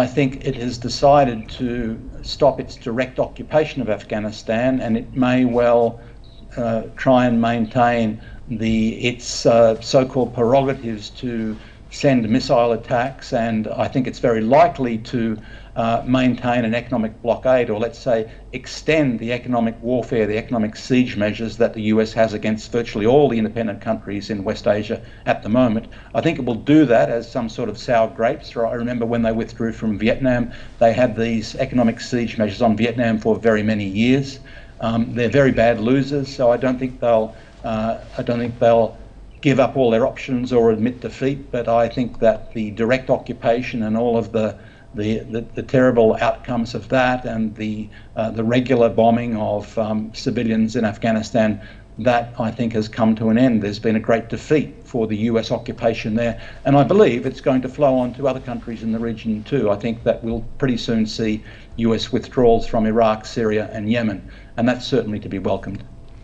I think it has decided to stop its direct occupation of Afghanistan and it may well uh, try and maintain the its uh, so-called prerogatives to send missile attacks and I think it's very likely to uh, maintain an economic blockade or let's say extend the economic warfare, the economic siege measures that the US has against virtually all the independent countries in West Asia at the moment. I think it will do that as some sort of sour grapes. I remember when they withdrew from Vietnam, they had these economic siege measures on Vietnam for very many years. Um, they're very bad losers, so I don't think they'll uh, I don't think they'll give up all their options or admit defeat, but I think that the direct occupation and all of the the, the, the, terrible outcomes of that and the, uh, the regular bombing of um, civilians in Afghanistan, that I think has come to an end. There's been a great defeat for the US occupation there, and I believe it's going to flow on to other countries in the region too. I think that we'll pretty soon see US withdrawals from Iraq, Syria, and Yemen, and that's certainly to be welcomed.